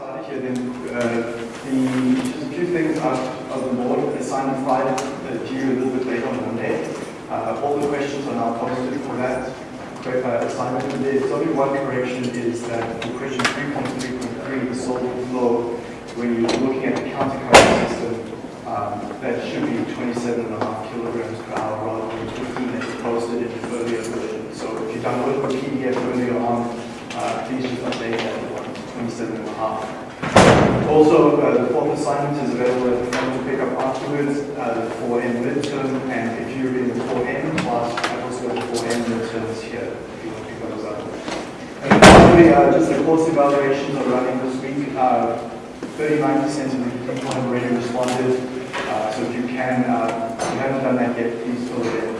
started here, then uh, the few things out of the board. Assignment Friday uh, due a little bit later on Monday. Uh, all the questions are now posted for that uh, assignment. And there's only one correction is that for question 3.3.3, the solid flow, when you're looking at the countercurrent system, um, that should be 27.5 kilograms per hour rather than 15 as posted in the earlier version. So if you download the PDF earlier on, uh, please just update that one to 27.5. Also, uh, the fourth assignment is available at the front to pick up afterwards, uh, the 4N midterm, and if you're in the 4N class, I've also got the 4N midterms here, if you want to pick those up. And finally, uh, just the course evaluations are running this week. 39% of the people have already responded, uh, so if you can, uh, if you haven't done that yet, please fill it in.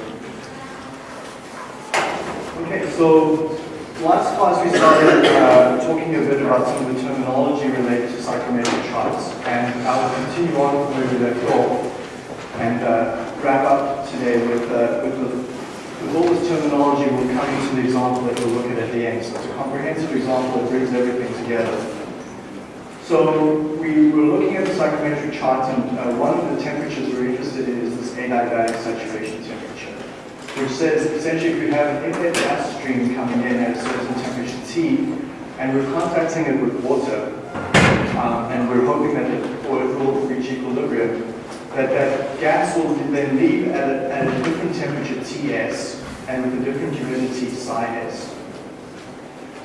Okay, so last class we started uh, talking a bit about some of the terminology related to psychrometric charts, and I will continue on from where we left off and uh, wrap up today with, uh, with, the, with all this terminology. We'll come into the example that we'll look at at the end. So it's a comprehensive example that brings everything together. So we were looking at the psychrometric charts, and uh, one of the temperatures we're interested in is this adiabatic saturation temperature, which says essentially if we have an inlet gas stream coming in at a certain temperature T, and we're contacting it with water, um, and we're hoping that it, or will reach equilibrium, that that gas will then leave at a, at a different temperature Ts and with a different humidity psi s.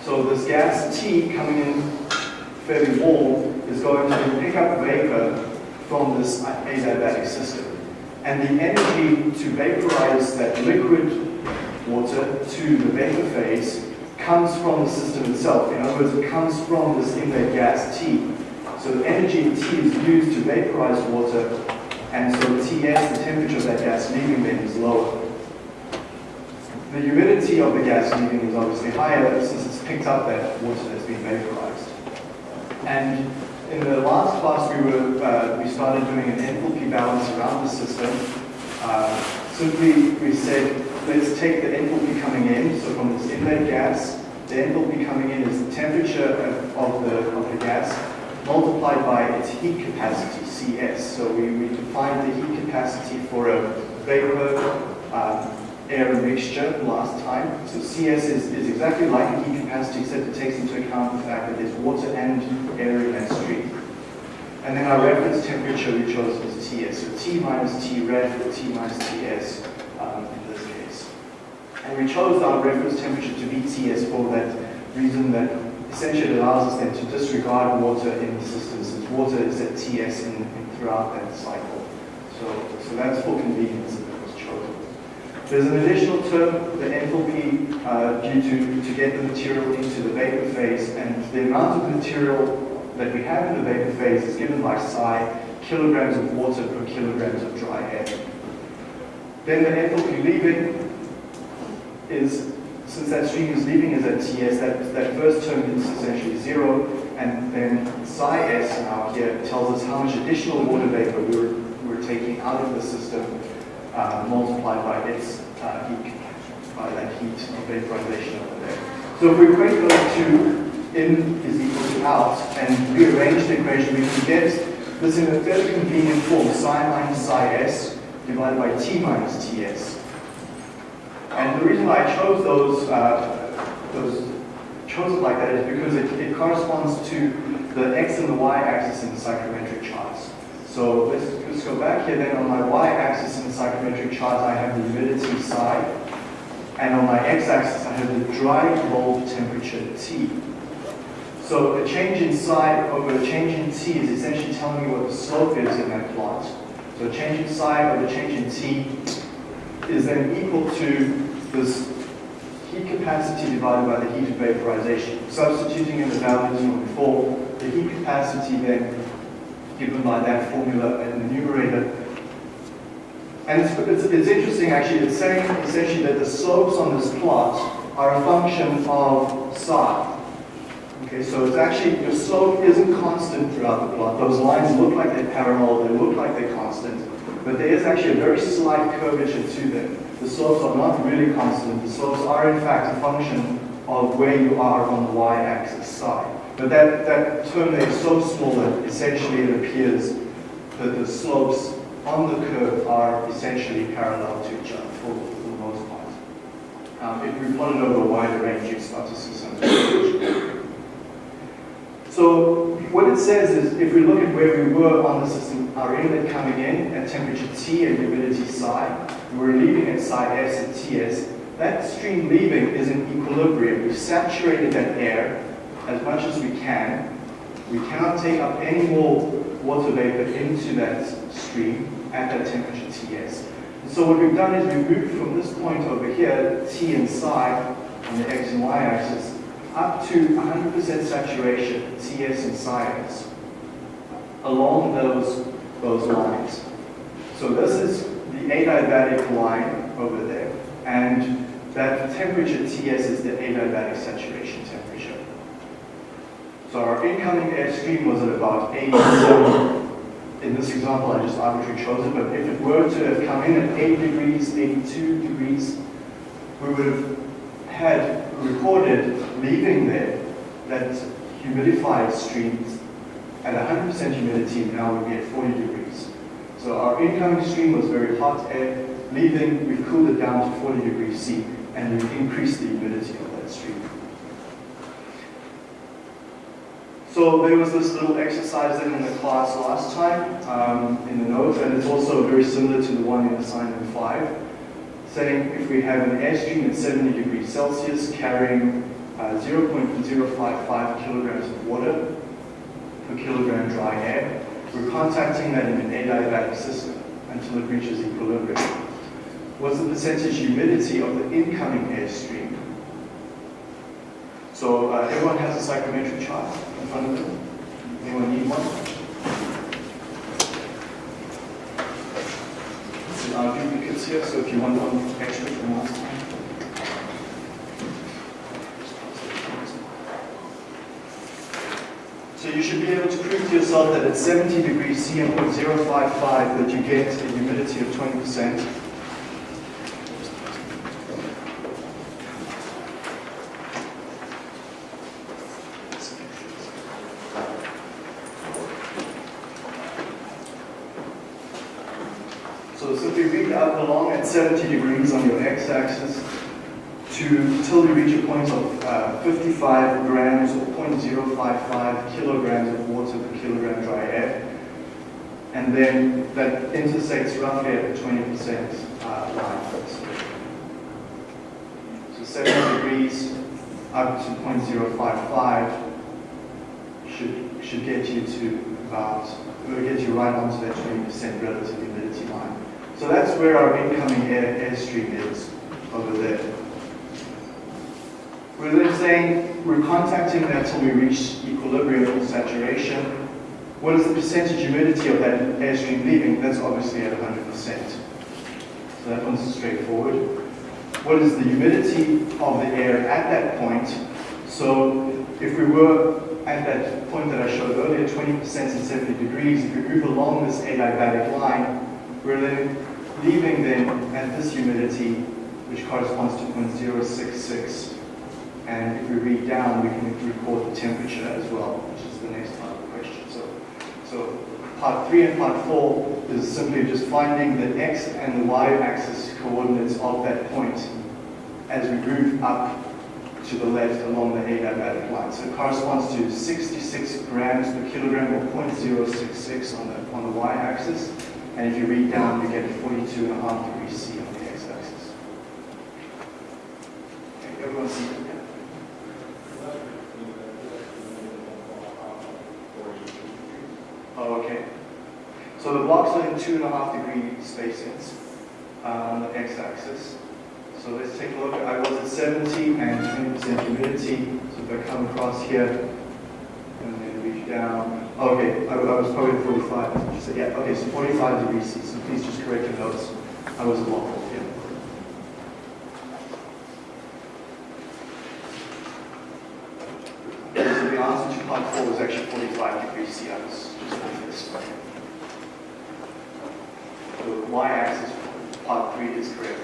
So this gas T coming in fairly warm is going to pick up vapor from this adiabatic system. And the energy to vaporize that liquid water to the vapor phase comes from the system itself. In other words, it comes from this inlet gas T. So the energy in T is used to vaporize water, and so Ts, the temperature of that gas leaving then, is lower. The humidity of the gas leaving is obviously higher since it's picked up that water that's been vaporized. And in the last class, we were uh, we started doing an enthalpy balance around the system. Uh, simply, we said, let's take the enthalpy coming in. So from this inlet gas, the enthalpy coming in is the temperature of, the, of the gas multiplied by its heat capacity, Cs. So we, we defined the heat capacity for a vapor um, air mixture last time. So CS is, is exactly like a heat capacity, except it takes into account the fact that there's water and air in stream. And then our reference temperature we chose was Ts. So T minus T ref or T minus Ts um, in this case. And we chose our reference temperature to be Ts for that reason that essentially allows us then to disregard water in the system since water is at Ts in, in throughout that cycle. So, so that's for convenience. There's an additional term, the enthalpy, uh, due to, to get the material into the vapor phase, and the amount of material that we have in the vapor phase is given by psi, kilograms of water per kilograms of dry air. Then the enthalpy leaving is, since that stream is leaving is at Ts, that, that first term is essentially zero, and then psi s now here tells us how much additional water vapor we're, we're taking out of the system uh, multiplied by its uh, heat, by that heat of vaporization over there. So if we equate those two, in is equal to out, and rearrange the equation, we can get this in a fairly convenient form, psi minus psi s divided by t minus ts. And the reason why I chose those, uh, those chose it like that is because it, it corresponds to the x and the y axis in the psychrometric charts. So let's, let's go back here then on my y-axis in the psychrometric chart I have the humidity psi and on my x-axis I have the dry bulb temperature T. So a change in psi over a change in T is essentially telling me what the slope is in that plot. So a change in psi over a change in T is then equal to this heat capacity divided by the heat of vaporization. Substituting in the values from before, the heat capacity then given by that formula in the numerator. And it's, it's, it's, interesting actually, it's saying essentially that the slopes on this plot are a function of psi. Okay, so it's actually, your slope isn't constant throughout the plot. Those lines look like they're parallel, they look like they're constant, but there is actually a very slight curvature to them. The slopes are not really constant. The slopes are in fact a function of where you are on the y-axis side. But that, that term there is so small that essentially it appears that the slopes on the curve are essentially parallel to each other for, for the most part. Um, if we plot it over a wider range, you start to see some So what it says is, if we look at where we were on the system, our inlet coming in at temperature T and humidity psi, we're leaving at psi s and Ts, that stream leaving is in equilibrium. We've saturated that air as much as we can. We cannot take up any more water vapor into that stream at that temperature Ts. So what we've done is we've moved from this point over here, T and psi, on the x and y axis, up to 100% saturation, Ts and psi along those, those lines. So this is the adiabatic line over there, and that temperature Ts is the adiabatic saturation. So our incoming air stream was at about 87. In this example, I just arbitrarily chose it, but if it were to have come in at 8 degrees, 82 degrees, we would have had recorded leaving there that humidified streams at 100% humidity now would be at 40 degrees. So our incoming stream was very hot air, leaving, we've cooled it down to 40 degrees C, and we've increased the humidity of that stream. So there was this little exercise in the class last time um, in the notes, and it's also very similar to the one in assignment 5, saying if we have an airstream at 70 degrees Celsius carrying uh, 0.055 kilograms of water per kilogram dry air, we're contacting that in an adiabatic system until it reaches equilibrium. What's the percentage humidity of the incoming airstream? So uh, everyone has a psychrometric chart in front of them. Anyone need one? There are duplicates here, so if you want one extra from last time. So you should be able to prove to yourself that at 70 degrees C and 0.055 that you get a humidity of 20%. So simply read up along at 70 degrees on your x-axis to till you reach a point of uh, 55 grams or 0.055 kilograms of water per kilogram dry air. And then that intersects roughly at the 20% uh, line. So 70 degrees up to 0.055 should, should get you to about, will get you right onto that 20% relative humidity line. So that's where our incoming air airstream is over there. We're then saying we're contacting that until we reach equilibrium or saturation. What is the percentage humidity of that airstream leaving? That's obviously at 100%. So that one's straightforward. What is the humidity of the air at that point? So if we were at that point that I showed earlier, 20% and 70 degrees, if we move along this adiabatic line, we're then leaving then at this humidity, which corresponds to 0.066. And if we read down, we can record the temperature as well, which is the next part of the question. So, so part three and part four is simply just finding the x and the y axis coordinates of that point as we move up to the left along the adiabatic line. So it corresponds to 66 grams per kilogram or 0.066 on the, on the y-axis. And if you read down, you get 42 and a half degrees C on the x-axis. Okay, everyone see that? Oh, okay. So the blocks are in two and a half degree spacings on um, the x-axis. So let's take a look. I was at 70 and 20% humidity. So if I come across here and then reach down. Okay, I, I was probably 45. Just say, yeah, okay, so 45 degrees C. So please just correct your notes. I was off here. So the answer to part four was actually 45 degrees C. I was just off this. The y-axis part three is correct.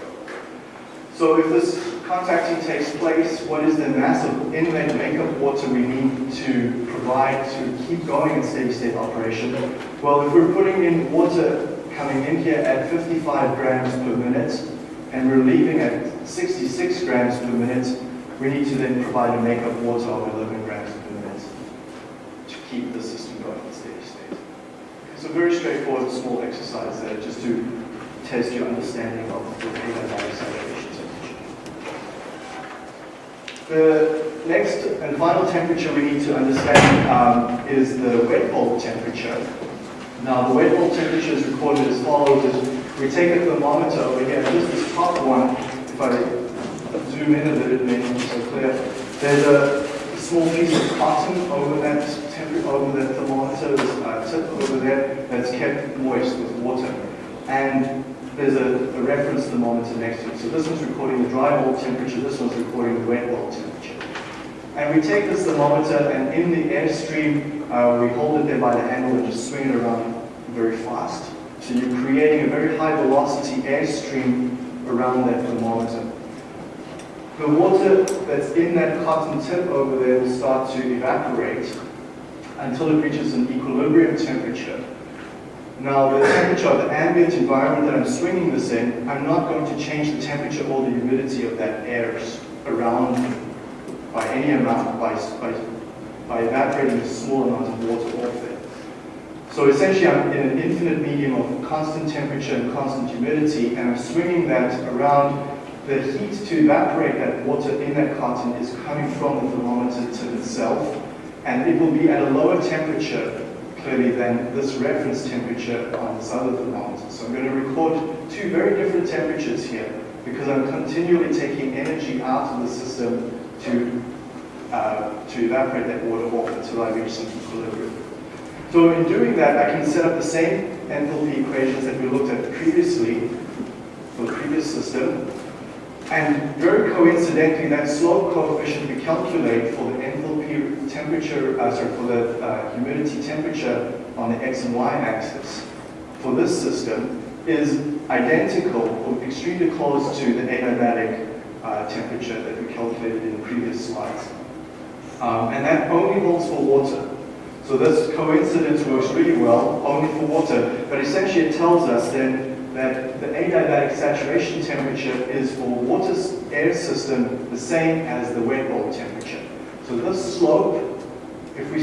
So if this contacting takes place, what is the mass of inlet makeup water we need to provide to keep going in steady state operation? Well, if we're putting in water coming in here at 55 grams per minute and we're leaving at 66 grams per minute, we need to then provide a makeup water of 11 grams per minute to keep the system going in steady state. So very straightforward small exercise there just to test your understanding of the saturation temperature. The next and final temperature we need to understand um, is the wet bulb temperature. Now the wet bulb temperature is recorded as follows. we take a thermometer over here, just this top one, if I zoom in a little bit, it may not so clear. There's a small piece of cotton over that over that thermometer, uh, tip over there, that's kept moist with water. And there's a, a, reference thermometer next to it. So this one's recording the dry bulb temperature, this one's recording the wet bulb temperature. And we take this thermometer and in the airstream, uh, we hold it there by the handle and just swing it around very fast. So you're creating a very high velocity airstream around that thermometer. The water that's in that cotton tip over there will start to evaporate until it reaches an equilibrium temperature. Now, the temperature of the ambient environment that I'm swinging this in, I'm not going to change the temperature or the humidity of that air around by any amount, by, by, by evaporating a small amount of water off there. So essentially I'm in an infinite medium of constant temperature and constant humidity, and I'm swinging that around. The heat to evaporate that water in that cotton is coming from the thermometer tip itself, and it will be at a lower temperature, clearly, than this reference temperature on this other thermometer. So I'm going to record two very different temperatures here, because I'm continually taking energy out of the system to, uh, to evaporate that water off until I reach some equilibrium. So in doing that, I can set up the same enthalpy equations that we looked at previously for the previous system. And very coincidentally, that slope coefficient we calculate for the enthalpy temperature, uh, sorry, for the uh, humidity temperature on the x and y axis for this system is identical or extremely close to the adiabatic uh, temperature that we calculated in the previous slides. Um, and that only holds for water. So this coincidence works really well, only for water, but essentially it tells us then that the adiabatic saturation temperature is for water's air system the same as the wet bulb temperature. So this slope, if we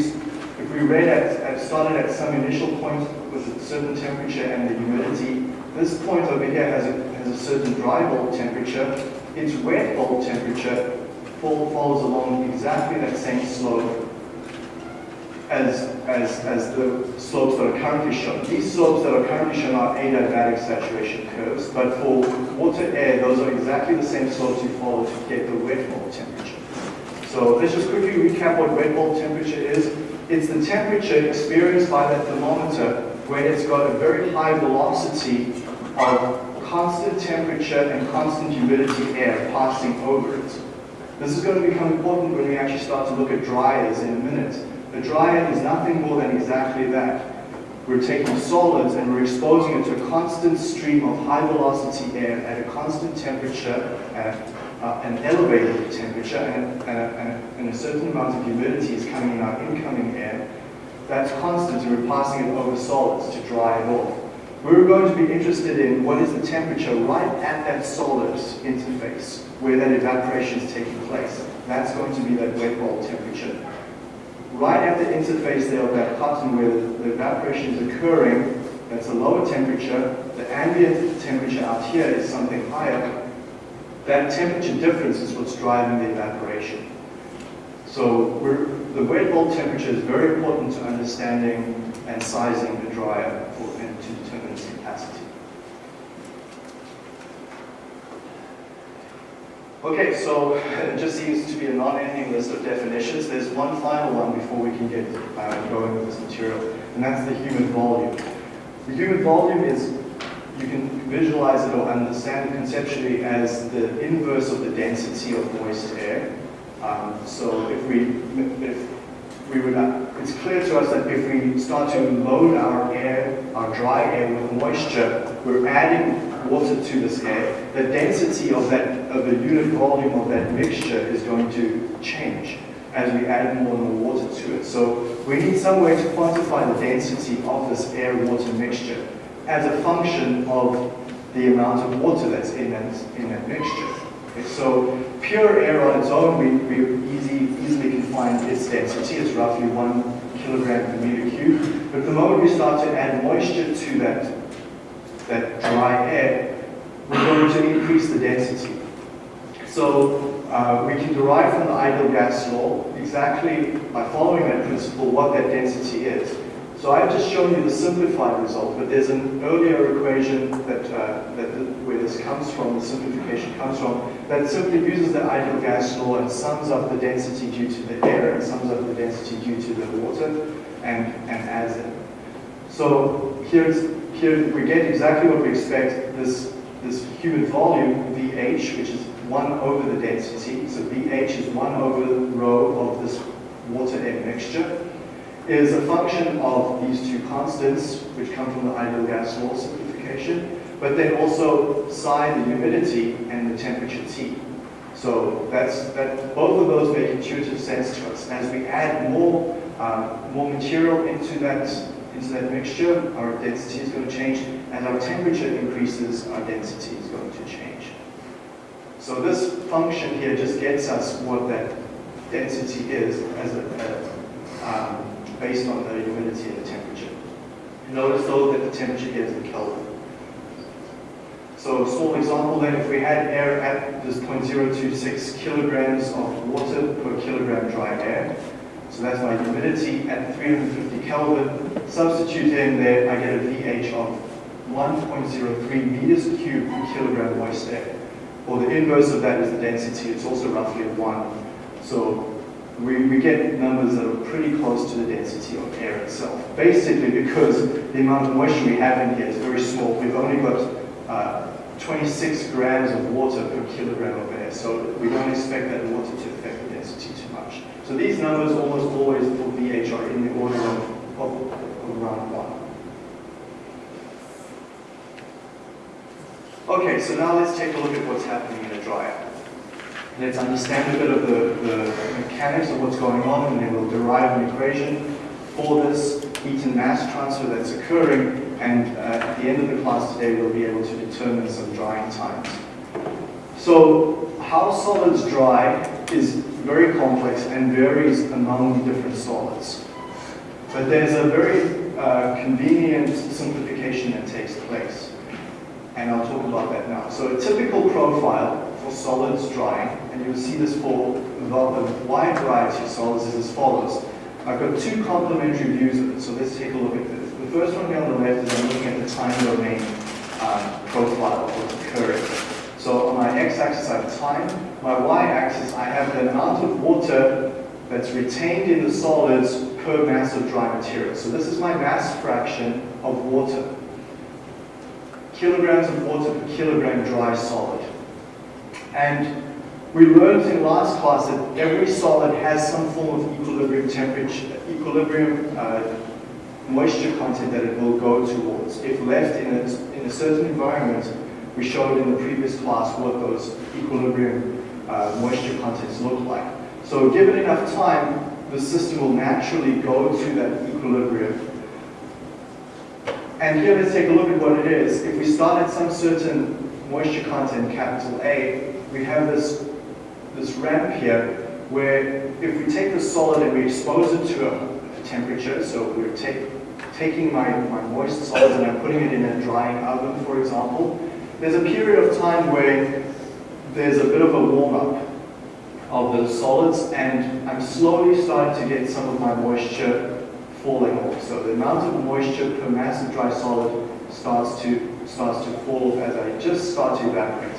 if we read at, at started at some initial point with a certain temperature and the humidity, this point over here has a, has a certain dry bulb temperature, its wet bulb temperature follows along exactly that same slope as, as, as the slopes that are currently shown. These slopes that are currently shown are adiabatic saturation curves, but for water air, those are exactly the same slopes you follow to get the wet bulb temperature. So let's just quickly recap what wet bulb temperature is. It's the temperature experienced by that thermometer when it's got a very high velocity of constant temperature and constant humidity air passing over it. This is going to become important when we actually start to look at dryers in a minute. A dryer is nothing more than exactly that. We're taking solids and we're exposing it to a constant stream of high velocity air at a constant temperature, at uh, an elevated temperature, and, and, and, and a certain amount of humidity is coming in our incoming air. That's constant and we're passing it over solids to dry it off. We're going to be interested in what is the temperature right at that solid interface where that evaporation is taking place. That's going to be that wet bulb temperature right at the interface there of that cotton where the, evaporation is occurring, that's a lower temperature. The ambient temperature out here is something higher. That temperature difference is what's driving the evaporation. So the wet bulb temperature is very important to understanding and sizing the dryer for, and to determine its capacity. Okay, so it just seems to be a non-ending list of definitions. There's one final one before we can get uh, going with this material, and that's the humid volume. The humid volume is, you can visualize it or understand it conceptually as the inverse of the density of moist air. Um, so if we, if we would, uh, it's clear to us that if we start to load our air, our dry air with moisture, we're adding water to this air, the density of that of the unit volume of that mixture is going to change as we add more and more water to it. So we need some way to quantify the density of this air-water mixture as a function of the amount of water that's in that, in that mixture. Okay, so pure air on its own, we, we easy, easily can find its density. It's roughly one kilogram per meter cube. But the moment we start to add moisture to that, that dry air, we're going to increase the density. So uh, we can derive from the ideal gas law exactly by following that principle what that density is. So I've just shown you the simplified result, but there's an earlier equation that, uh, that the, where this comes from, the simplification comes from, that simply uses the ideal gas law and sums up the density due to the air and sums up the density due to the water and, and adds it. So here's, here we get exactly what we expect, this, this humid volume, VH, which is 1 over the density, so VH is 1 over rho of this water-air mixture, is a function of these two constants, which come from the ideal gas law simplification, but then also psi, the humidity, and the temperature T. So that's that. Both of those make intuitive sense to us. As we add more um, more material into that into that mixture, our density is going to change. As our temperature increases, our density is going to. So this function here just gets us what that density is as a, a um, based on the humidity and the temperature. Notice though that the temperature here is in Kelvin. So a small example then, if we had air at this 0.026 kilograms of water per kilogram dry air, so that's my humidity at 350 Kelvin, substitute in there, I get a VH of 1.03 meters cubed per kilogram moist air. Or the inverse of that is the density, it's also roughly 1. So we, we get numbers that are pretty close to the density of air itself. Basically because the amount of moisture we have in here is very small. We've only got uh, 26 grams of water per kilogram of air, so we don't expect that water to affect the density too much. So these numbers almost always for VH are in the order of, of, around 1. Okay, so now let's take a look at what's happening in a dryer. Let's understand a bit of the, the mechanics of what's going on, and then we'll derive an equation for this heat and mass transfer that's occurring, and uh, at the end of the class today, we'll be able to determine some drying times. So how solids dry is very complex and varies among different solids. But there's a very uh, convenient simplification that takes place. And I'll talk about that now. So a typical profile for solids drying, and you'll see this for a wide variety of solids is as follows. I've got two complementary views of it, so let's take a look at this. The first one here on the left is I'm looking at the time domain um, profile of what's occurring. So on my x-axis I have time, my y-axis I have the amount of water that's retained in the solids per mass of dry material. So this is my mass fraction of water. Kilograms of water per kilogram dry solid. And we learned in last class that every solid has some form of equilibrium temperature, equilibrium uh, moisture content that it will go towards. If left in a, in a certain environment, we showed in the previous class what those equilibrium uh, moisture contents look like. So given enough time, the system will naturally go to that equilibrium. And here let's take a look at what it is. If we start at some certain moisture content, capital A, we have this, this ramp here where if we take the solid and we expose it to a, temperature, so we're take, taking my, my moist solids and I'm putting it in a drying oven, for example, there's a period of time where there's a bit of a warm-up of the solids and I'm slowly starting to get some of my moisture falling off. So the amount of moisture per mass of dry solid starts to starts to fall as I just start to evaporate.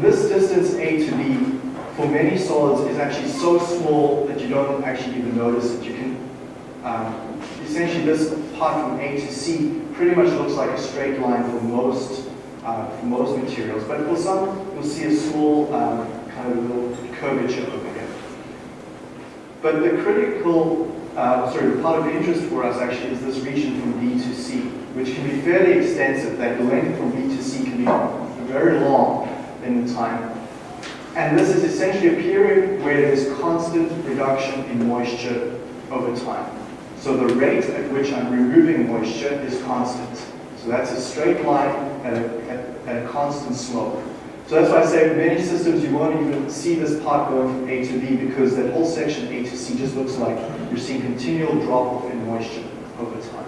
This distance A to B for many solids is actually so small that you don't actually even notice it. You can, um, essentially this part from A to C pretty much looks like a straight line for most, uh, for most materials, but for some you'll see a small um, kind of little curvature over here. But the critical, uh, sorry, the part of interest for us actually is this region from B to C, which can be fairly extensive. That the length from B to C can be very long in time. And this is essentially a period where there's constant reduction in moisture over time. So the rate at which I'm removing moisture is constant. So that's a straight line at a, at, a constant slope. So that's why I say many systems you won't even see this part going from A to B because that whole section A to C just looks like you're seeing continual drop off in moisture over time.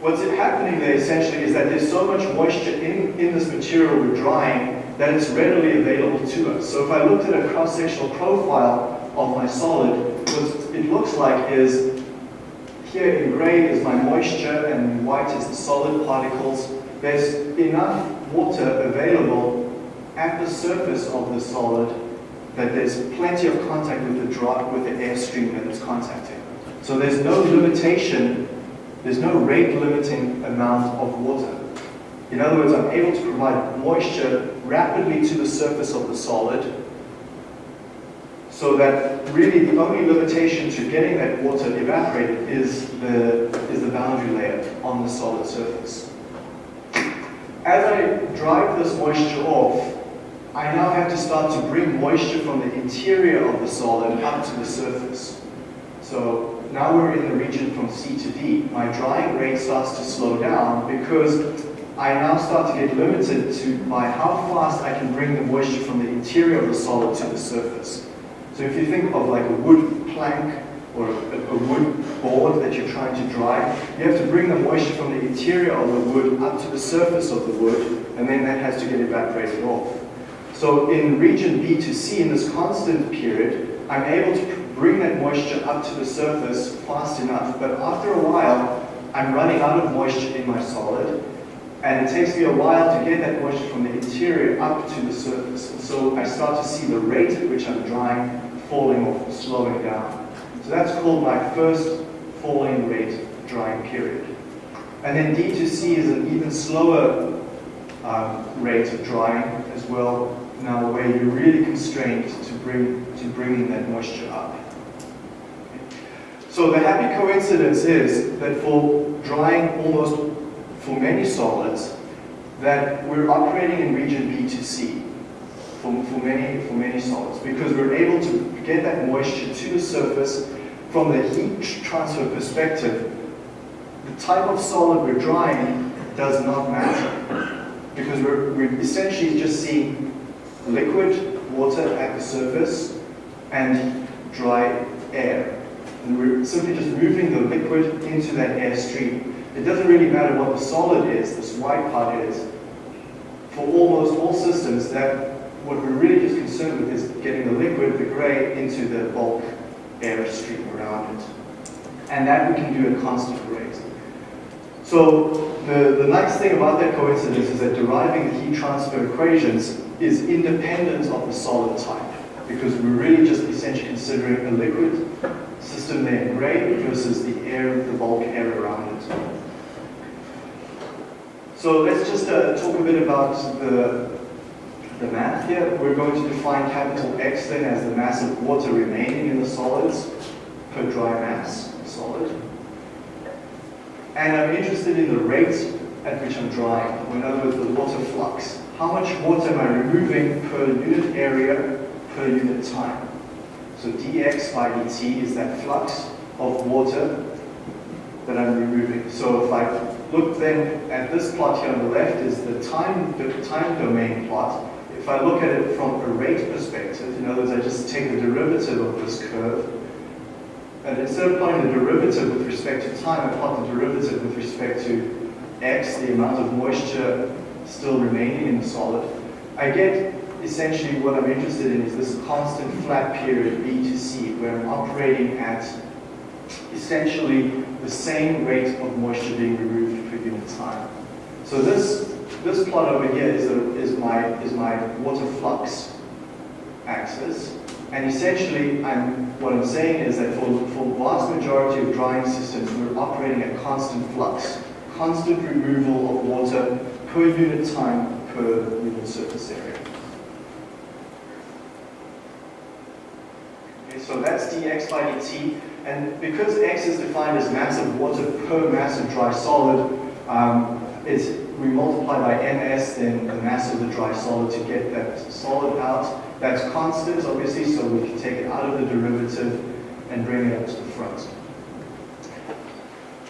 What's happening there essentially is that there's so much moisture in, in this material we're drying that it's readily available to us. So if I looked at a cross-sectional profile of my solid, what it looks like is here in gray is my moisture and white is the solid particles. There's enough water available at the surface of the solid that there's plenty of contact with the drop with the airstream that it's contacting. So there's no limitation there's no rate limiting amount of water. In other words, I'm able to provide moisture rapidly to the surface of the solid so that really the only limitation to getting that water evaporated is the, is the boundary layer on the solid surface. As I drive this moisture off, I now have to start to bring moisture from the interior of the solid up to the surface. So now we're in the region from C to D. My drying rate starts to slow down because I now start to get limited to by how fast I can bring the moisture from the interior of the solid to the surface. So if you think of like a wood plank or a, wood board that you're trying to dry, you have to bring the moisture from the interior of the wood up to the surface of the wood, and then that has to get evaporated off. So in region B to C, in this constant period, I'm able to bring that moisture up to the surface fast enough, but after a while, I'm running out of moisture in my solid, and it takes me a while to get that moisture from the interior up to the surface. And so I start to see the rate at which I'm drying falling off, slowing down. So that's called my first falling rate drying period. And then D to C is an even slower um, rate of drying as well, now where you're really constrained to bring to bringing that moisture up. So the happy coincidence is that for drying almost for many solids, that we're operating in region B to C for, for, many, for many solids because we're able to get that moisture to the surface from the heat transfer perspective. The type of solid we're drying does not matter because we're, we're essentially just seeing liquid water at the surface and dry air. And we're simply just moving the liquid into that air stream. It doesn't really matter what the solid is, this white part is. For almost all systems, that what we're really just concerned with is getting the liquid, the gray, into the bulk air stream around it. And that we can do at constant rate. So the, the nice thing about that coincidence is that deriving the heat transfer equations is independent of the solid type because we're really just essentially considering a liquid system there in versus the air, the bulk air around it. So let's just uh, talk a bit about the, the math here. We're going to define capital X then as the mass of water remaining in the solids per dry mass solid. And I'm interested in the rate at which I'm drying, in other words, the water flux. How much water am I removing per unit area per unit time? So dx by dt is that flux of water that I'm removing. So if I look then at this plot here on the left is the time, the time domain plot. If I look at it from a rate perspective, in other words, I just take the derivative of this curve, and instead of plotting the derivative with respect to time, I plot the derivative with respect to x, the amount of moisture still remaining in the solid, I get essentially what I'm interested in is this constant flat period B to C, where I'm operating at essentially the same rate of moisture being removed per unit time. So this this plot over here is, a, is my is my water flux axis, and essentially I'm what I'm saying is that for for the vast majority of drying systems, we're operating at constant flux, constant removal of water per unit time per unit surface area. Okay, So that's dx by dt. And because x is defined as mass of water per mass of dry solid, um, it's, we multiply by ms, then the mass of the dry solid to get that solid out. That's constant, obviously, so we can take it out of the derivative and bring it up to the front.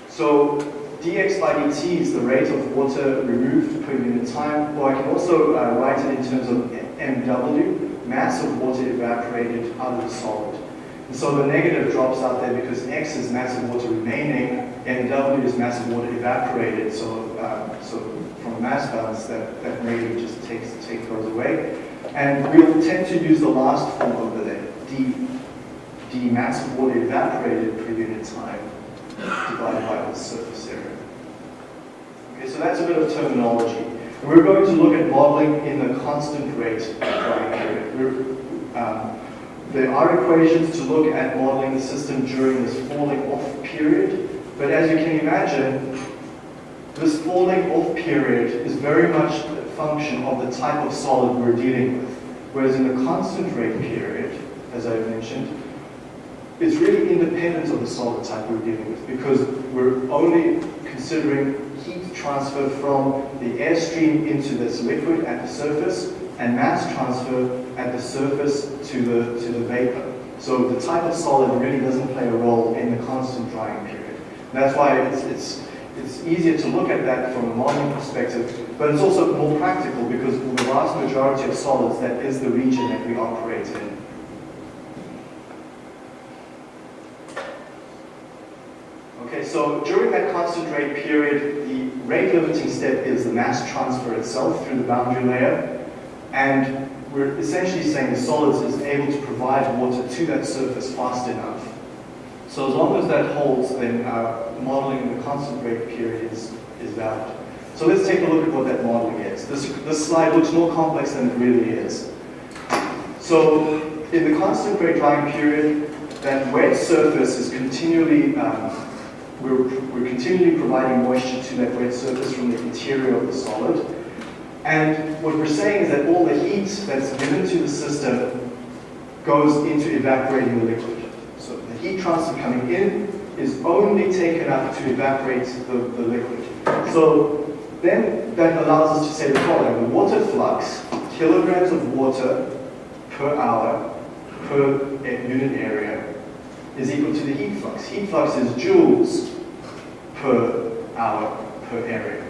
So dx by dt is the rate of water removed per unit time, or I can also uh, write it in terms of mw, mass of water evaporated out of the solid. And so the negative drops out there because x is mass of water remaining, mw is mass of water evaporated. So, uh, so from a mass balance, that, that negative just takes, takes goes away. And we'll tend to use the last form over there, d, d mass of water evaporated per unit time divided by the surface area. Okay, so that's a bit of terminology. And we're going to look at modeling in the constant rate drying period. Um, there are equations to look at modeling the system during this falling off period, but as you can imagine, this falling off period is very much a function of the type of solid we're dealing with. Whereas in the constant rate period, as I've mentioned, it's really independent of the solid type we're dealing with because we're only considering heat transfer from the airstream into this liquid at the surface and mass transfer at the surface to the, to the vapor. So the type of solid really doesn't play a role in the constant drying period. That's why it's, it's, it's easier to look at that from a modeling perspective, but it's also more practical because for the vast majority of solids, that is the region that we operate in. Okay, so during that constant rate period, the rate limiting step is the mass transfer itself through the boundary layer. And we're essentially saying the solids is able to provide water to that surface fast enough. So as long as that holds, then uh, modeling the constant rate period is, is valid. So let's take a look at what that modeling is. This, this slide looks more complex than it really is. So in the constant rate drying period, that wet surface is continually um, we're, we're continually providing moisture to that wet surface from the interior of the solid. And what we're saying is that all the heat that's given to the system goes into evaporating the liquid. So the heat transfer coming in is only taken up to evaporate the, the liquid. So then that allows us to say the following. The water flux, kilograms of water per hour per eh, unit area is equal to the heat flux. Heat flux is joules per hour per area.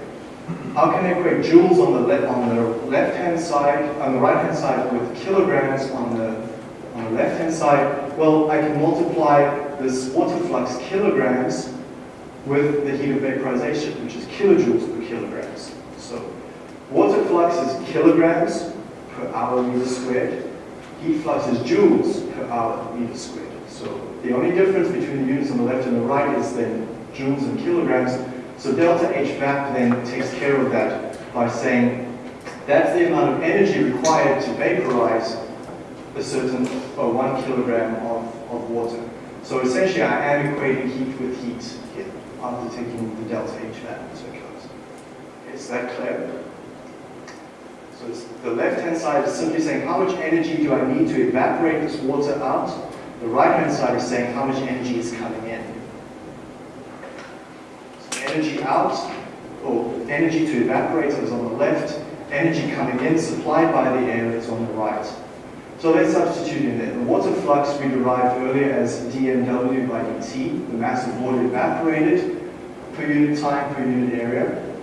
How can I equate joules on the, left on the left-hand side, on the right-hand side with kilograms on the, on the left-hand side? Well, I can multiply this water flux kilograms with the heat of vaporization, which is kilojoules per kilograms. So water flux is kilograms per hour meter squared. Heat flux is joules per hour meter squared. So the only difference between the units on the left and the right is then joules and kilograms. So delta H vap then takes care of that by saying that's the amount of energy required to vaporize a certain or one kilogram of, of water. So essentially I am equating heat with heat here after taking the delta H vap into account. Is that clear? So the left-hand side is simply saying how much energy do I need to evaporate this water out the right-hand side is saying how much energy is coming in. So energy out, or energy to evaporate is on the left, energy coming in, supplied by the air, is on the right. So let's substitute in there. The water flux we derived earlier as dmw by dt, the mass of water evaporated per unit time per unit area.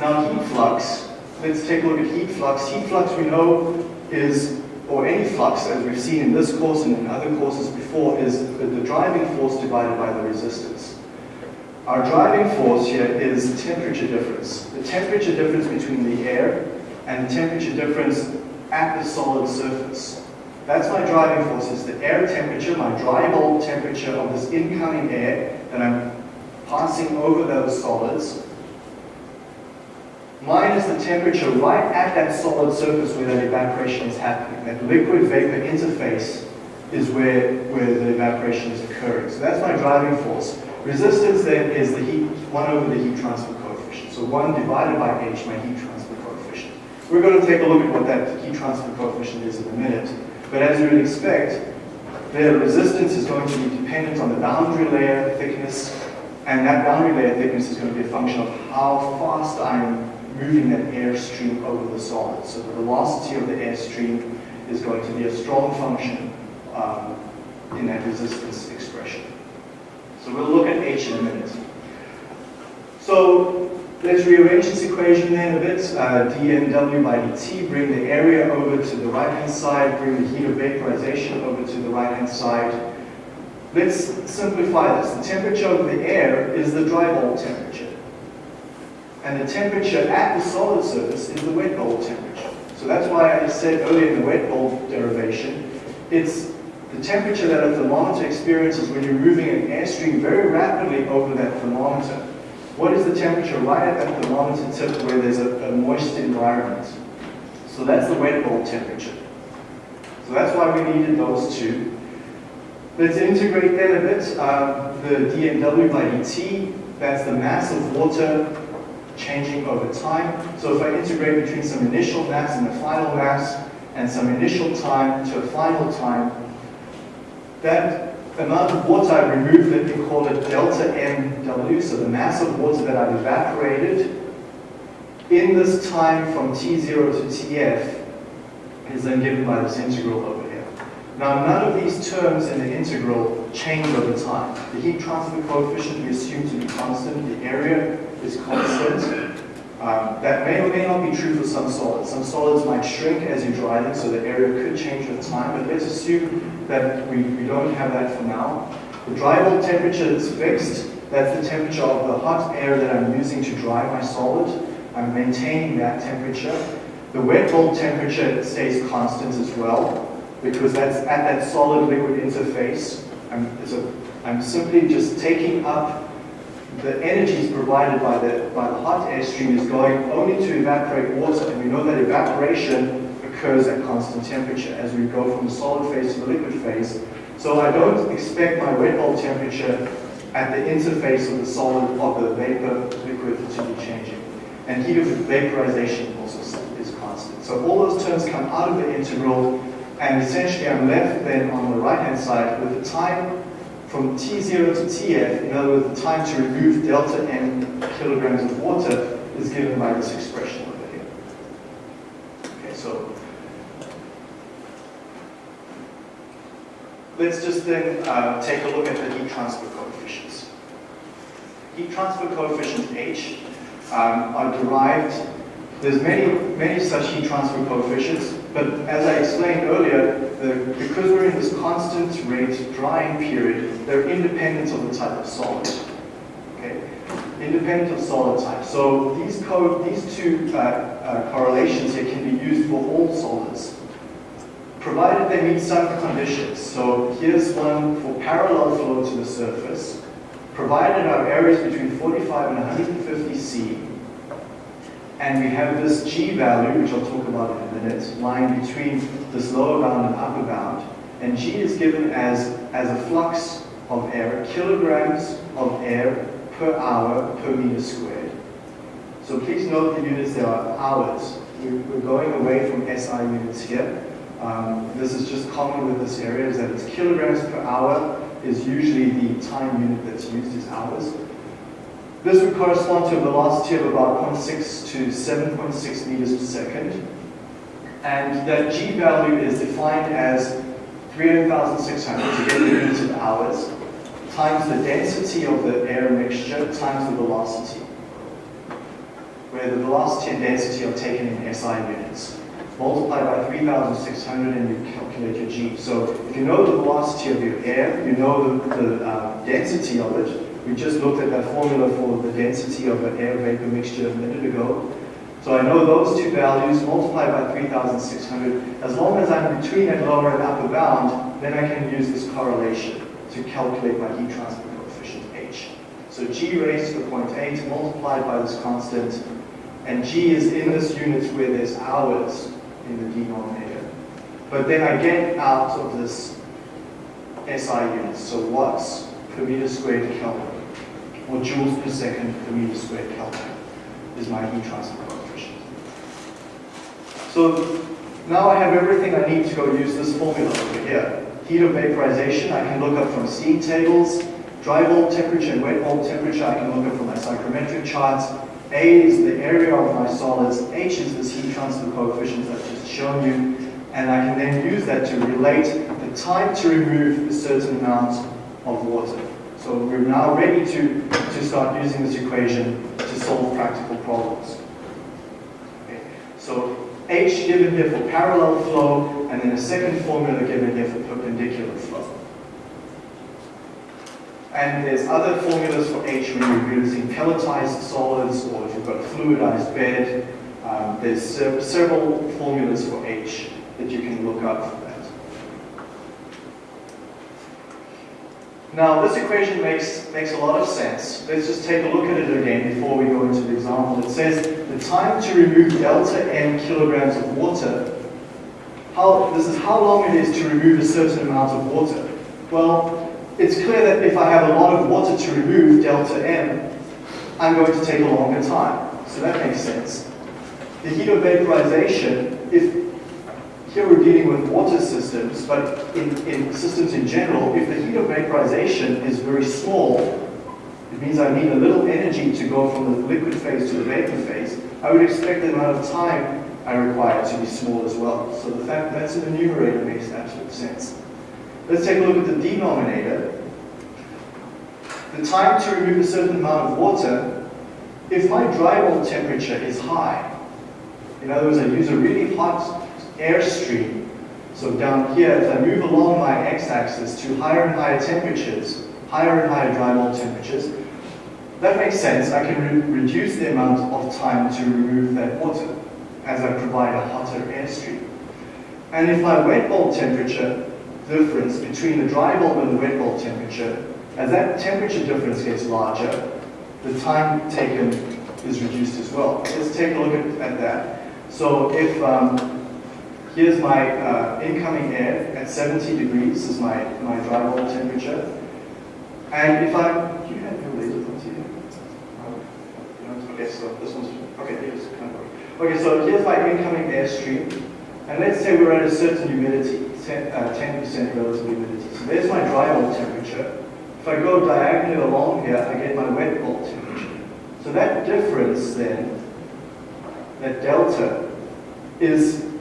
Now heat flux, let's take a look at heat flux. Heat flux we know is or any flux, as we've seen in this course and in other courses before, is the driving force divided by the resistance. Our driving force here is temperature difference. The temperature difference between the air and the temperature difference at the solid surface. That's my driving force, is the air temperature, my dry bulb temperature of this incoming air that I'm passing over those solids minus the temperature right at that solid surface where that evaporation is happening. That liquid vapor interface is where, where the evaporation is occurring. So that's my driving force. Resistance then is the heat, 1 over the heat transfer coefficient. So 1 divided by h, my heat transfer coefficient. We're going to take a look at what that heat transfer coefficient is in a minute. But as you would expect, the resistance is going to be dependent on the boundary layer thickness, and that boundary layer thickness is going to be a function of how fast I'm moving that airstream over the solid. So the velocity of the airstream is going to be a strong function um, in that resistance expression. So we'll look at H in a minute. So let's rearrange this equation then a bit. Uh, dmw by dt, bring the area over to the right-hand side, bring the heat of vaporization over to the right-hand side. Let's simplify this. The temperature of the air is the dry bulb temperature. And the temperature at the solid surface is the wet bulb temperature. So that's why I said earlier in the wet bulb derivation, it's the temperature that a thermometer experiences when you're moving an airstream very rapidly over that thermometer. What is the temperature right at that thermometer tip where there's a, a moist environment? So that's the wet bulb temperature. So that's why we needed those two. Let's integrate that a bit. Um, the dmw by dt, that's the mass of water changing over time. So if I integrate between some initial mass and a final mass, and some initial time to a final time, that amount of water I removed, let me call it delta MW, so the mass of water that I've evaporated in this time from T0 to Tf is then given by this integral over here. Now none of these terms in the integral change over time. The heat transfer coefficient we assume to be constant, the area is constant, um, that may or may not be true for some solids. Some solids might shrink as you dry them, so the area could change with time, but let's assume that we, we don't have that for now. The dry bulb temperature is fixed. That's the temperature of the hot air that I'm using to dry my solid. I'm maintaining that temperature. The wet bulb temperature stays constant as well, because that's at that solid liquid interface. I'm, I'm simply just taking up the energy is provided by the, by the hot air stream is going only to evaporate water, and we know that evaporation occurs at constant temperature as we go from the solid phase to the liquid phase. So I don't expect my wet bulb temperature at the interface of the solid, of the vapor liquid to be changing. And heat of vaporization also is constant. So all those terms come out of the integral, and essentially I'm left then on the right-hand side with the time from T0 to Tf, in other words, the time to remove delta n kilograms of water is given by this expression over here. Okay, so let's just then uh, take a look at the heat transfer coefficients. Heat transfer coefficient H um, are derived, there's many, many such heat transfer coefficients, but as I explained earlier, the, because we're in this constant rate drying period, they're independent of the type of solid. Okay? Independent of solid type. So these, these two uh, uh, correlations here can be used for all solids, provided they meet some conditions. So here's one for parallel flow to the surface, provided our areas between 45 and 150 C, and we have this g value, which I'll talk about in a minute, lying between this lower bound and upper bound. And g is given as, as a flux of air, kilograms of air per hour per meter squared. So please note the units there are hours. We're going away from SI units here. Um, this is just common with this area, is that it's kilograms per hour is usually the time unit that's used is hours. This would correspond to a velocity of about 0.6 to 7.6 meters per second. And that g value is defined as 300,600 to get the units of hours times the density of the air mixture times the velocity, where the velocity and density are taken in SI units. Multiply by 3,600 and you calculate your g. So if you know the velocity of your air, you know the, the uh, density of it, we just looked at that formula for the density of an air vapor mixture a minute ago. So I know those two values multiplied by 3,600. As long as I'm between that lower and upper bound, then I can use this correlation to calculate my heat transfer coefficient H. So G raised to the 0.8 multiplied by this constant, and G is in this unit where there's hours in the denominator. But then I get out of this SI units, so watts per meter squared Kelvin or joules per second per meter squared Kelvin is my heat transfer coefficient. So now I have everything I need to go use this formula over here. Heat of vaporization, I can look up from steam tables. Dry bulb temperature and wet bulb temperature, I can look up from my psychrometric charts. A is the area of my solids. H is this heat transfer coefficient I've just shown you. And I can then use that to relate the time to remove a certain amount of water. So we're now ready to, to start using this equation to solve practical problems. Okay. So H given here for parallel flow, and then a second formula given here for perpendicular flow. And there's other formulas for H when you're using pelletized solids or if you've got a fluidized bed. Um, there's several formulas for H that you can look up for that. Now, this equation makes, makes a lot of sense. Let's just take a look at it again before we go into the example. It says the time to remove delta n kilograms of water, how, this is how long it is to remove a certain amount of water. Well, it's clear that if I have a lot of water to remove, delta m, I'm going to take a longer time. So that makes sense. The heat of vaporization, if here we're dealing with water systems, but in, in systems in general, if the heat of vaporization is very small, it means I need a little energy to go from the liquid phase to the vapor phase, I would expect the amount of time I require to be small as well. So the fact that that's in the numerator makes absolute sense. Let's take a look at the denominator. The time to remove a certain amount of water, if my dry bulb temperature is high, in other words, I use a really hot airstream. So down here, as I move along my x-axis to higher and higher temperatures, higher and higher dry bulb temperatures, that makes sense. I can re reduce the amount of time to remove that water as I provide a hotter airstream. And if my wet bulb temperature difference between the dry bulb and the wet bulb temperature, as that temperature difference gets larger, the time taken is reduced as well. Let's take a look at, at that. So if um, Here's my uh, incoming air at 70 degrees is my, my dry bulb temperature. And if I'm, do you have your laser points here? Okay, so this one's, okay, here's kind of, okay, so here's my incoming air stream. And let's say we're at a certain humidity, 10% uh, relative humidity. So there's my dry bulb temperature. If I go diagonally along here, I get my wet bulb temperature. So that difference then, that delta, is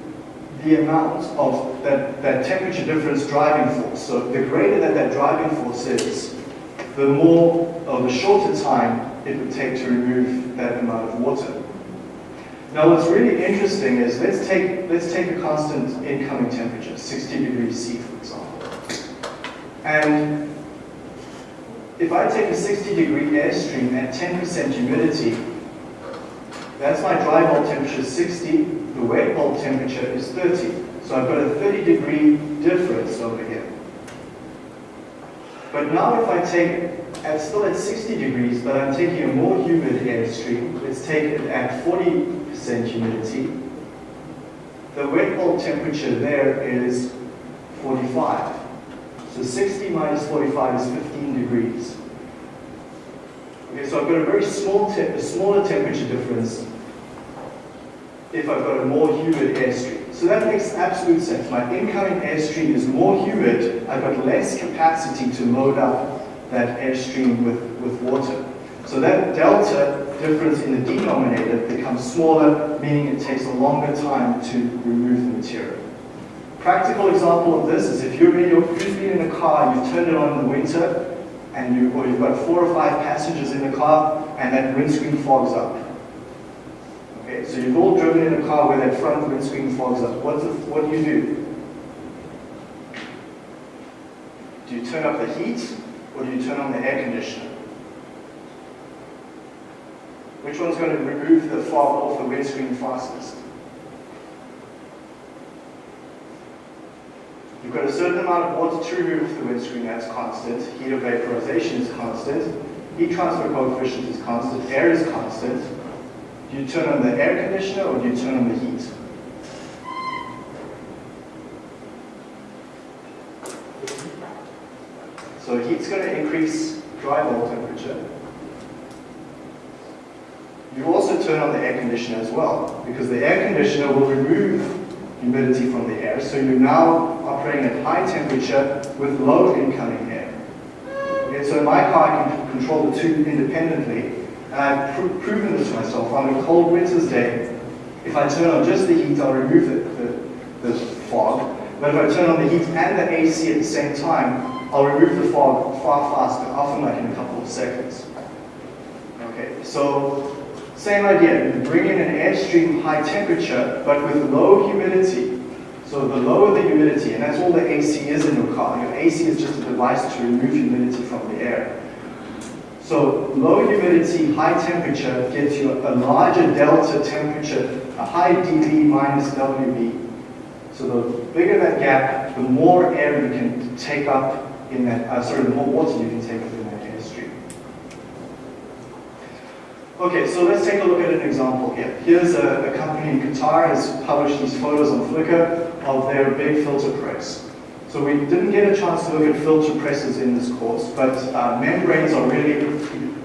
the amount of that, that temperature difference driving force. So the greater that that driving force is, the more or the shorter time it would take to remove that amount of water. Now what's really interesting is let's take, let's take a constant incoming temperature, 60 degrees C for example. And if I take a 60 degree airstream at 10% humidity, that's my dry bulb temperature 60, the wet bulb temperature is 30. So I've got a 30 degree difference over here. But now if I take, I'm still at 60 degrees, but I'm taking a more humid airstream, let's take it at 40% humidity, the wet bulb temperature there is 45. So 60 minus 45 is 15 degrees. Okay, so I've got a very small, te a smaller temperature difference if I've got a more humid airstream. So that makes absolute sense. My incoming airstream is more humid, I've got less capacity to load up that airstream with, with water. So that delta difference in the denominator becomes smaller, meaning it takes a longer time to remove the material. Practical example of this is if you're in your, you've been in a car, you've turned it on in the winter, and you, or you've got four or five passengers in the car, and that windscreen fogs up. So you've all driven in a car where that front windscreen fogs up. What's the, what do you do? Do you turn up the heat or do you turn on the air conditioner? Which one's going to remove the fog off the windscreen fastest? You've got a certain amount of water to remove the windscreen, that's constant. Heat of vaporization is constant. Heat transfer coefficient is constant. Air is constant. Do you turn on the air conditioner or do you turn on the heat? So heat's going to increase dry bulb temperature. You also turn on the air conditioner as well, because the air conditioner will remove humidity from the air, so you're now operating at high temperature with low incoming air. So in my car, I can control the two independently, and I've pr proven this to myself. On a cold winter's day, if I turn on just the heat, I'll remove the, the, the fog. But if I turn on the heat and the AC at the same time, I'll remove the fog far faster, often like in a couple of seconds. Okay, so same idea. Bring in an airstream high temperature, but with low humidity. So the lower the humidity, and that's all the AC is in your car. Your AC is just a device to remove humidity from the air. So low humidity, high temperature gives you a larger delta temperature, a high DB minus WB. So the bigger that gap, the more air you can take up in that, uh, sorry, the more water you can take up in that airstream. Okay, so let's take a look at an example here. Here's a, a company in Qatar has published these photos on Flickr of their big filter press. So we didn't get a chance to look at filter presses in this course, but uh, membranes are really,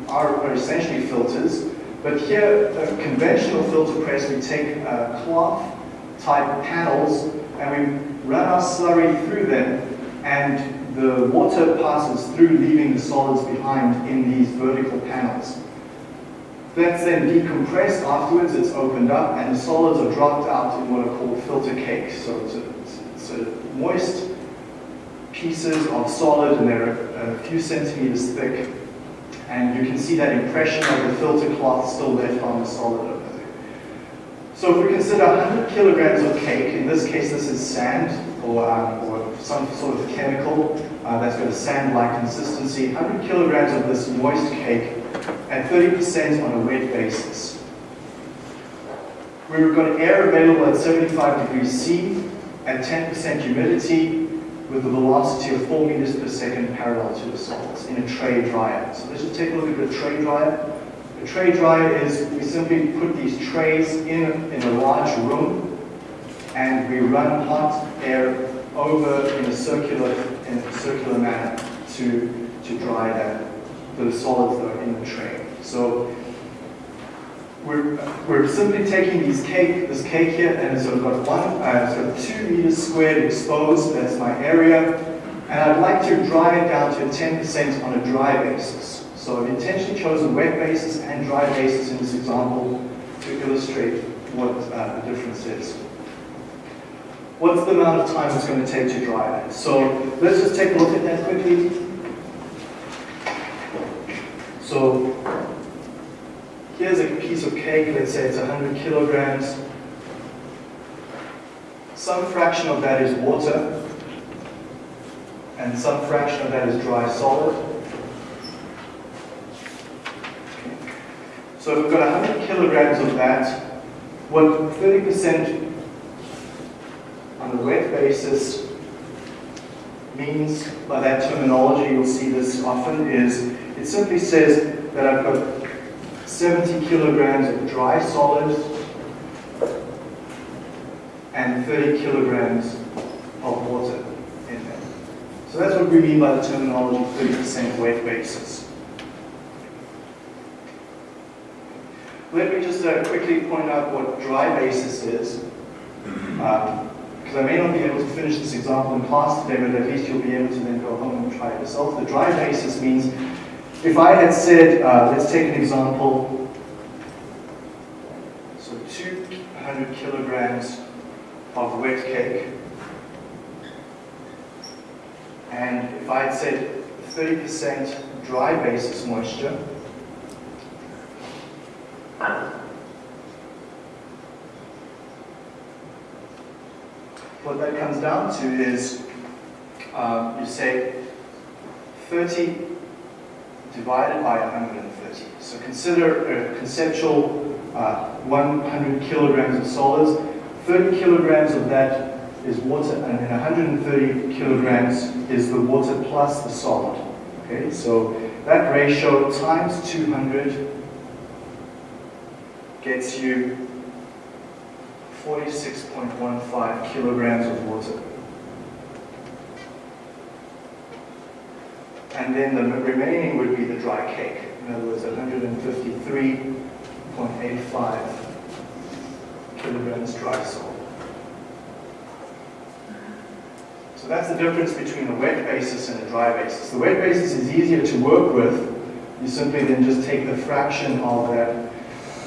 are, are, essentially filters. But here, a conventional filter press, we take uh, cloth type panels and we run our slurry through them and the water passes through leaving the solids behind in these vertical panels. That's then decompressed afterwards, it's opened up, and the solids are dropped out in what are called filter cakes. So it's a, it's a moist pieces of solid, and they're a, few centimeters thick. And you can see that impression of the filter cloth still left on the solid over there. So if we consider 100 kilograms of cake, in this case this is sand, or, um, or some sort of chemical uh, that's got a sand-like consistency, 100 kilograms of this moist cake at 30% on a wet basis. We've got air available at 75 degrees C at 10% humidity with a velocity of 4 meters per second parallel to the solids in a tray dryer. So let's just take a look at a tray dryer. A tray dryer is we simply put these trays in, in a large room and we run hot air over in a circular in a circular manner to to dry that the solids that are in the tray. So we're, we're simply taking these cake, this cake here, and so we've got one, uh, so two meters squared exposed, that's my area, and I'd like to dry it down to 10% on a dry basis. So I've intentionally chosen wet basis and dry basis in this example to illustrate what uh, the difference is. What's the amount of time it's going to take to dry that? So let's just take a look at that quickly. So here's a piece of cake, let's say it's 100 kilograms. Some fraction of that is water, and some fraction of that is dry solid. So if we've got 100 kilograms of that, what 30% on a wet basis means by that terminology, you'll see this often, is it simply says that I've got 70 kilograms of dry solids and 30 kilograms of water in there. So that's what we mean by the terminology 30% weight basis. Let me just uh, quickly point out what dry basis is. Um, because I may not be able to finish this example in class today, but at least you'll be able to then go home and try it yourself. The dry basis means if I had said, uh, let's take an example, so 200 kilograms of wet cake, and if I had said 30% dry basis moisture, what that comes down to is um, you say 30 divided by 130. So consider a conceptual uh, 100 kilograms of solids. 30 kilograms of that is water, and then 130 kilograms is the water plus the solid. Okay, so that ratio times 200 gets you 46.15 kilograms of water. And then the remaining would be the dry cake. In other words, 153.85 kilograms dry salt. So that's the difference between a wet basis and a dry basis. The wet basis is easier to work with. You simply then just take the fraction of that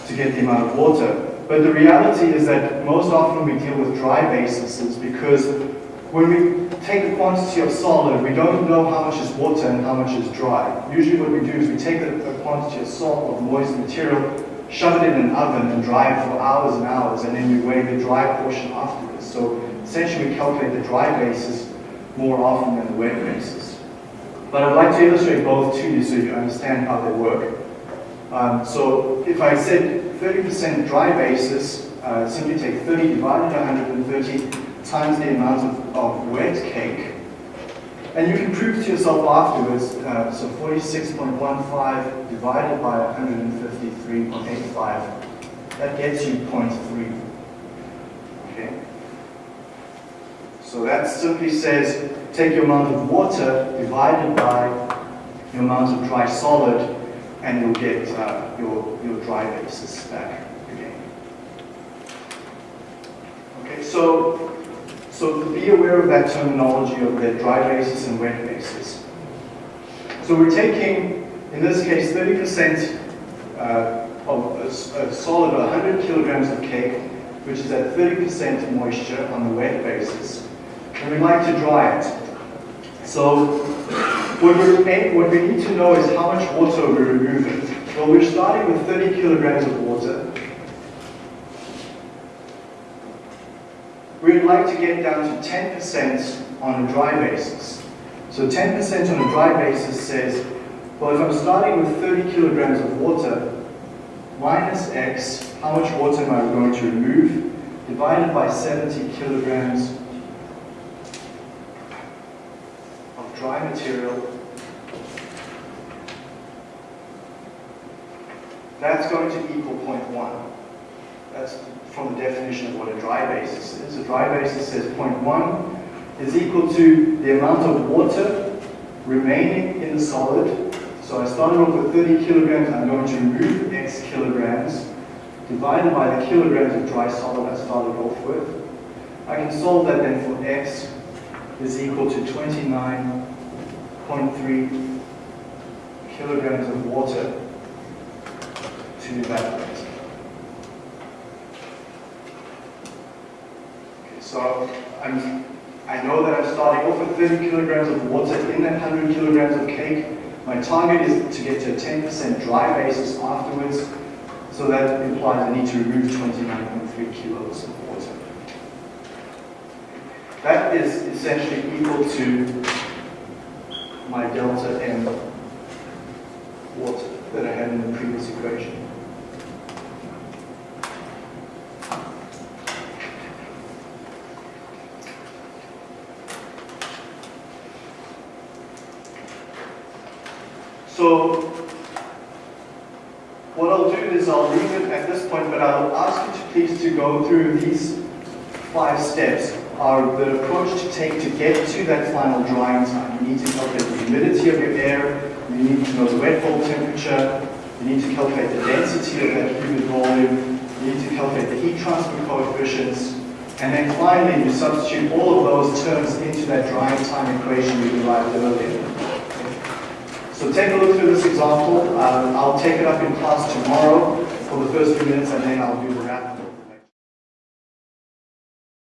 to get the amount of water. But the reality is that most often we deal with dry bases because when we take a quantity of solid, we don't know how much is water and how much is dry. Usually what we do is we take a, quantity of salt or moist material, shove it in an oven and dry it for hours and hours, and then we weigh the dry portion afterwards. So essentially we calculate the dry basis more often than the wet basis. But I'd like to illustrate both to you so you understand how they work. Um, so if I said 30% dry basis, uh, simply take 30 divided by 130 times the amount of, of wet cake. And you can prove to yourself afterwards, uh, so 46.15 divided by 153.85, that gets you 0.3. Okay? So that simply says, take your amount of water divided by your amount of dry solid, and you'll get uh, your, your dry basis back again. Okay, so so be aware of that terminology of the dry basis and wet basis. So we're taking, in this case, 30% uh, of a, a solid 100 kilograms of cake, which is at 30% moisture on the wet basis. And we'd like to dry it. So what, we what we need to know is how much water we're removing. Well, we're starting with 30 kilograms of water. We'd like to get down to 10% on a dry basis. So 10% on a dry basis says, well, if I'm starting with 30 kilograms of water, minus x, how much water am I going to remove, divided by 70 kilograms of dry material, that's going to equal 0.1. That's from the definition of what a dry basis is. A dry basis says 0.1 is equal to the amount of water remaining in the solid. So I started off with 30 kilograms, I'm going to remove x kilograms, divided by the kilograms of dry solid I started off with. I can solve that then for x is equal to 29.3 kilograms of water to evaporate. So I'm, I know that I'm starting off with 30 kilograms of water in that 100 kilograms of cake. My target is to get to a 10% dry basis afterwards. So that implies I need to remove 29.3 kilos of water. That is essentially equal to my delta M water that I had in the previous equation. So what I'll do is I'll leave it at this point, but I'll ask you to please to go through these five steps are the approach to take to get to that final drying time. You need to calculate the humidity of your air, you need to know the wet bulb temperature, you need to calculate the density of that humid volume, you need to calculate the heat transfer coefficients, and then finally you substitute all of those terms into that drying time equation we derived earlier. So take a look through this example. Um, I'll take it up in class tomorrow for the first few minutes and then I'll do the wrap.